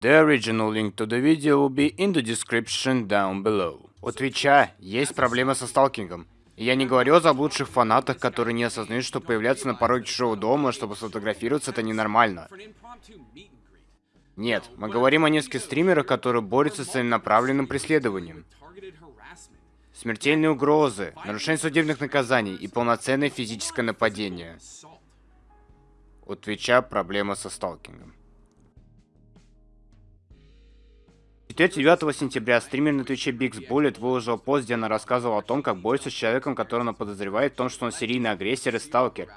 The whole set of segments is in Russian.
The original link to the video will be in the description down below. У Твича есть проблема со сталкингом. Я не говорю о заблудших фанатах, которые не осознают, что появляться на пороге чужого дома, чтобы сфотографироваться, это ненормально. Нет, мы говорим о нескольких стримерах, которые борются с целенаправленным преследованием. Смертельные угрозы, нарушение судебных наказаний и полноценное физическое нападение. У Твича проблема со сталкингом. 4-9 сентября стример на Твиче Biggs Bullet выложил пост, где она рассказывала о том, как борется с человеком, которого она подозревает в том, что он серийный агрессор и сталкер.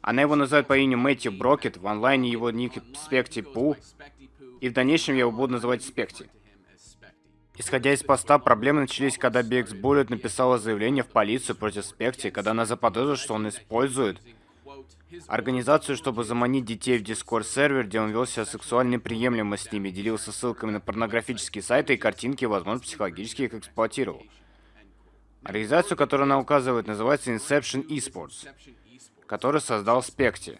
Она его называет по имени Мэтью Брокет, в онлайне его ник Спекти Пу, и в дальнейшем я его буду называть Спекти. Исходя из поста, проблемы начались, когда Biggs Bullet написала заявление в полицию против Спекти, когда она заподозрила, что он использует организацию, чтобы заманить детей в Discord сервер, где он вел себя сексуально приемлемо с ними, делился ссылками на порнографические сайты и картинки, возможно, психологически их эксплуатировал. Организацию, которую она указывает, называется Inception Esports, который создал Спекти.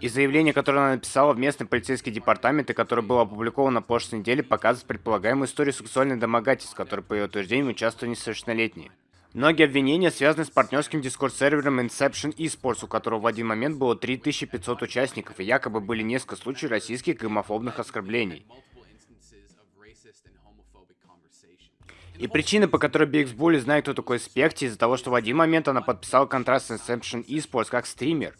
И заявление, которое она написала в местный полицейский департамент и которое было опубликовано на прошлой неделе, показывает предполагаемую историю сексуальных домогательств, в которой, по ее утверждениям, участвовали несовершеннолетние. Многие обвинения связаны с партнерским дискорд-сервером Inception Esports, у которого в один момент было 3500 участников, и якобы были несколько случаев российских гомофобных оскорблений. И причина, по которой BX Bully знает, кто такой Спекти, из-за того, что в один момент она подписала контракт с Inception Esports как стример.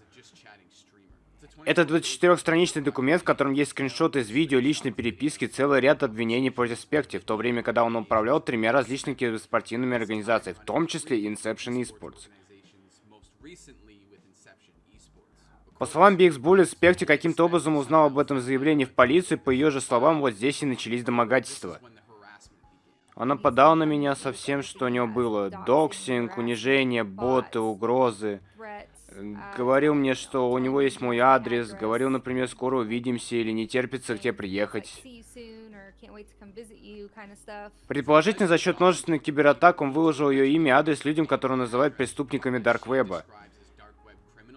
Это 24-страничный документ, в котором есть скриншоты из видео личной переписки, целый ряд обвинений против Спекти, в то время, когда он управлял тремя различными спортивными организациями, в том числе Inception Esports. По словам BX Bullet, Спекти каким-то образом узнал об этом заявлении в полицию, по ее же словам, вот здесь и начались домогательства. Он нападал на меня со всем, что у него было. Доксинг, унижение, боты, угрозы. Говорил мне, что у него есть мой адрес, говорил, например, скоро увидимся или не терпится к тебе приехать. Предположительно, за счет множественных кибератак он выложил ее имя и адрес людям, которые называют преступниками Дарквеба,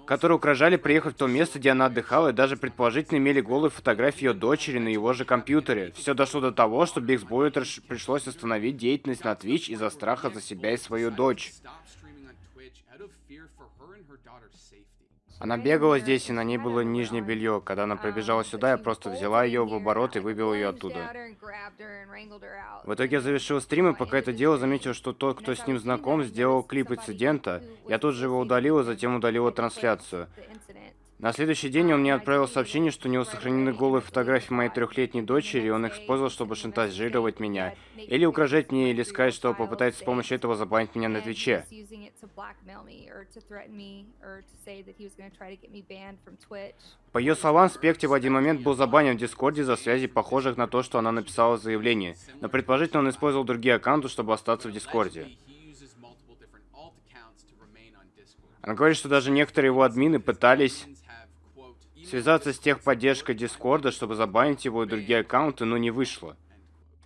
которые угрожали приехать в то место, где она отдыхала, и даже предположительно имели голые фотографии ее дочери на его же компьютере. Все дошло до того, что Бигс пришлось остановить деятельность на Twitch из-за страха за себя и свою дочь. Она бегала здесь, и на ней было нижнее белье. Когда она прибежала сюда, я просто взяла ее в оборот и вывела ее оттуда. В итоге я завершил стрим, и пока это дело, заметил, что тот, кто с ним знаком, сделал клип инцидента. Я тут же его удалил, и затем удалила трансляцию. На следующий день он мне отправил сообщение, что у него сохранены голые фотографии моей трехлетней дочери, и он их использовал, чтобы шантажировать меня. Или угрожать мне, или сказать, что попытается с помощью этого забанить меня на Твиче. По ее словам, Спекти в один момент был забанен в Дискорде за связи, похожих на то, что она написала в заявлении. Но предположительно он использовал другие аккаунты, чтобы остаться в Дискорде. Она говорит, что даже некоторые его админы пытались связаться с техподдержкой Дискорда, чтобы забанить его и другие аккаунты, но не вышло.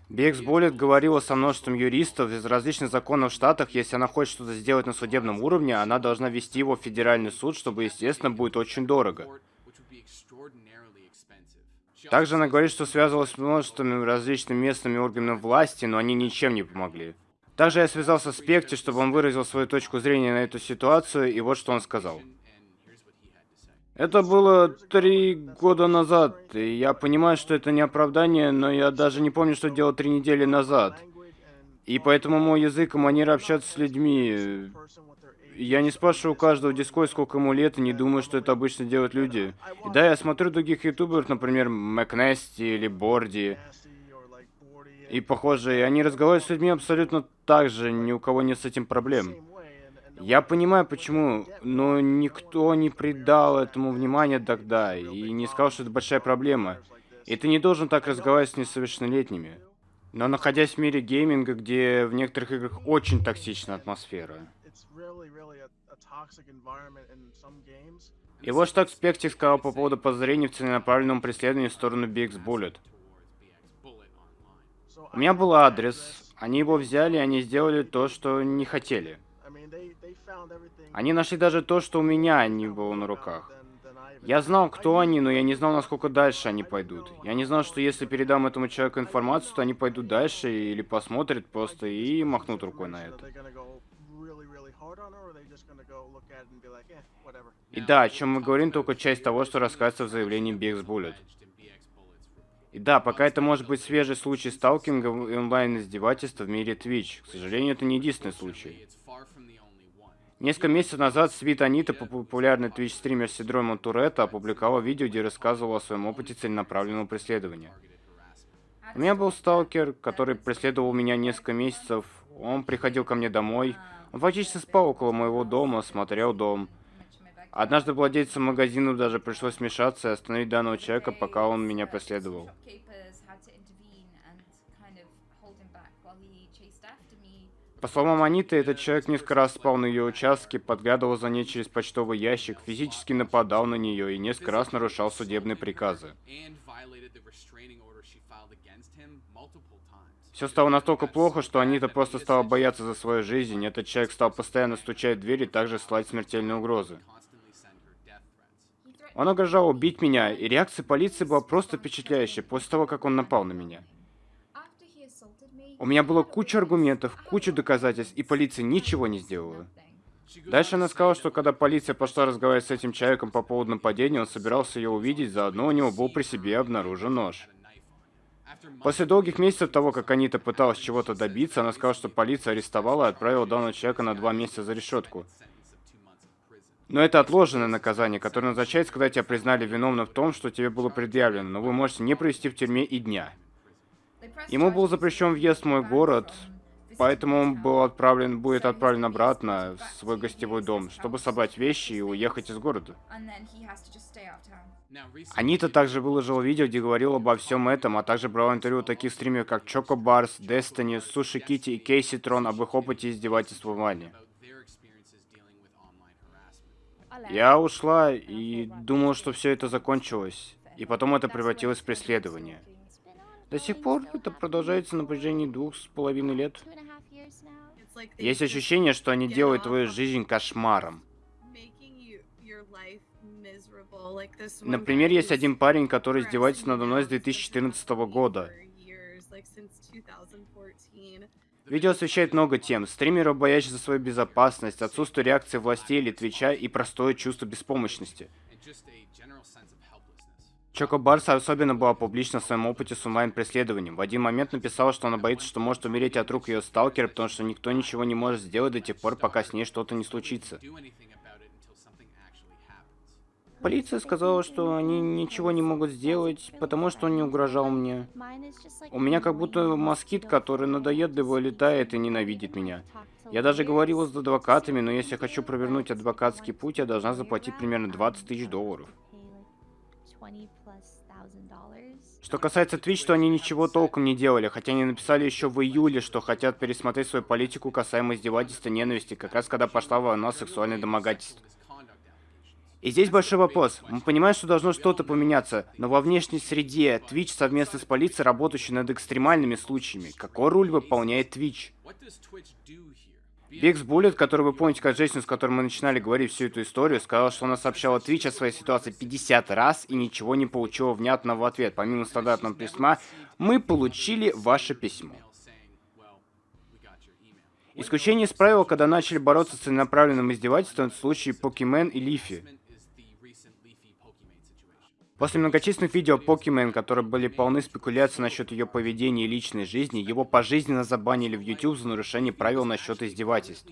Бекс Болит говорила со множеством юристов из различных законов в Штатах, если она хочет что-то сделать на судебном уровне, она должна вести его в федеральный суд, чтобы, естественно, будет очень дорого. Также она говорит, что связывалась с множеством различными местными органами власти, но они ничем не помогли. Также я связался с Пекти, чтобы он выразил свою точку зрения на эту ситуацию, и вот что он сказал. Это было три года назад, и я понимаю, что это не оправдание, но я даже не помню, что делал три недели назад. И поэтому мой язык и манера общаться с людьми... Я не спрашиваю у каждого в Дискорд, сколько ему лет, и не думаю, что это обычно делают люди. И да, я смотрю других ютуберов, например, Макнести или Борди, и похожие, они разговаривают с людьми абсолютно так же, ни у кого нет с этим проблем. Я понимаю, почему, но никто не придал этому внимания тогда и не сказал, что это большая проблема. И ты не должен так разговаривать с несовершеннолетними. Но находясь в мире гейминга, где в некоторых играх очень токсичная атмосфера. И вот что Спектик сказал по поводу подозрений в целенаправленном преследовании в сторону BX Bullet. У меня был адрес, они его взяли, они сделали то, что не хотели. Они нашли даже то, что у меня не было на руках. Я знал, кто они, но я не знал, насколько дальше они пойдут. Я не знал, что если передам этому человеку информацию, то они пойдут дальше или посмотрят просто и махнут рукой на это. И да, о чем мы говорим, только часть того, что рассказывается в заявлении BX Bullet. И да, пока это может быть свежий случай сталкинга и онлайн-издевательства в мире Twitch. К сожалению, это не единственный случай. Несколько месяцев назад Свит Анита, популярный Twitch-стример с синдромом Туретта, опубликовал видео, где рассказывал о своем опыте целенаправленного преследования. У меня был сталкер, который преследовал меня несколько месяцев. Он приходил ко мне домой. Он фактически спал около моего дома, смотрел дом. Однажды владельцам магазина даже пришлось вмешаться и остановить данного человека, пока он меня преследовал. По словам Аниты, этот человек несколько раз спал на ее участке, подглядывал за ней через почтовый ящик, физически нападал на нее и несколько раз нарушал судебные приказы. Все стало настолько плохо, что Анита просто стала бояться за свою жизнь. Этот человек стал постоянно стучать в дверь и также слать смертельные угрозы. Он угрожал убить меня, и реакция полиции была просто впечатляющая после того, как он напал на меня. У меня было куча аргументов, куча доказательств, и полиция ничего не сделала. Дальше она сказала, что когда полиция пошла разговаривать с этим человеком по поводу нападения, он собирался ее увидеть, заодно у него был при себе обнаружен нож. После долгих месяцев того, как Анита пыталась чего-то добиться, она сказала, что полиция арестовала и отправила данного человека на два месяца за решетку. Но это отложенное наказание, которое назначается, когда тебя признали виновным в том, что тебе было предъявлено, но вы можете не провести в тюрьме и дня. Ему был запрещен въезд в мой город, поэтому он был отправлен, будет отправлен обратно в свой гостевой дом, чтобы собрать вещи и уехать из города. Анита также выложила видео, где говорила обо всем этом, а также брала интервью таких стримеров, как Choco Bars, Destiny, Суши Кити и Кейси Трон об их опыте издевательства в онлайне. Я ушла и думала, что все это закончилось, и потом это превратилось в преследование. До сих пор это продолжается на протяжении двух с половиной лет. Есть ощущение, что они делают твою жизнь кошмаром. Например, есть один парень, который издевается надо мной с 2014 года. Видео освещает много тем. Стримеров, боящих за свою безопасность, отсутствие реакции властей или Твича и простое чувство беспомощности. Чоко Барса особенно была публична в своем опыте с онлайн-преследованием. В один момент написала, что она боится, что может умереть от рук ее сталкера, потому что никто ничего не может сделать до тех пор, пока с ней что-то не случится. Полиция сказала, что они ничего не могут сделать, потому что он не угрожал мне. У меня как будто москит, который надоедливо летает и ненавидит меня. Я даже говорила с адвокатами, но если я хочу провернуть адвокатский путь, я должна заплатить примерно 20 тысяч долларов. Что касается Twitch, то они ничего толком не делали, хотя они написали еще в июле, что хотят пересмотреть свою политику касаемо издевательства и ненависти, как раз когда пошла волна сексуальной домогательств. И здесь большой вопрос. Мы понимаем, что должно что-то поменяться, но во внешней среде Twitch совместно с полицией, работающей над экстремальными случаями, какой роль выполняет Twitch? Бикс Буллет, который вы помните, как Джейсон, с которым мы начинали говорить всю эту историю, сказал, что она сообщала Twitch о своей ситуации 50 раз и ничего не получила внятного в ответ. Помимо стандартного письма, мы получили ваше письмо. Исключение из правила, когда начали бороться с целенаправленным издевательством, в случае Покемен и Лифи. После многочисленных видео Покемен, которые были полны спекуляций насчет ее поведения и личной жизни, его пожизненно забанили в YouTube за нарушение правил насчет издевательств.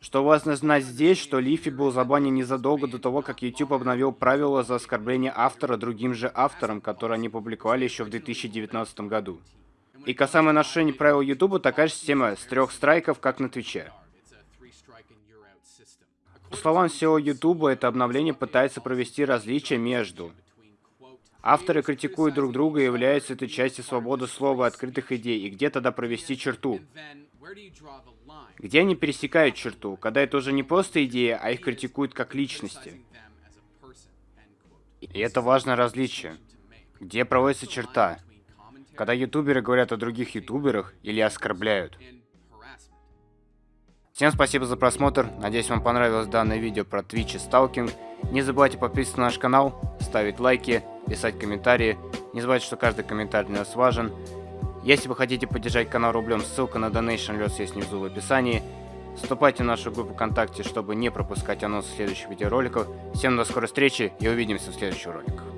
Что важно знать здесь, что Лифи был забанен незадолго до того, как YouTube обновил правила за оскорбление автора другим же авторам, которые они публиковали еще в 2019 году. И касаемо нарушения правил YouTube, такая же система с трех страйков, как на Твиче. По словам SEO YouTube, это обновление пытается провести различия между Авторы критикуют друг друга и являются этой частью свободы слова и открытых идей, и где тогда провести черту? Где они пересекают черту, когда это уже не просто идея, а их критикуют как личности? И это важное различие. Где проводится черта? Когда ютуберы говорят о других ютуберах или оскорбляют. Всем спасибо за просмотр, надеюсь вам понравилось данное видео про Twitch и сталкинг. Не забывайте подписываться на наш канал, ставить лайки, писать комментарии. Не забывайте, что каждый комментарий для нас важен. Если вы хотите поддержать канал рублем, ссылка на Donation Less есть внизу в описании. Вступайте в нашу группу ВКонтакте, чтобы не пропускать анонсы следующих видеороликов. Всем до скорой встречи и увидимся в следующих роликах.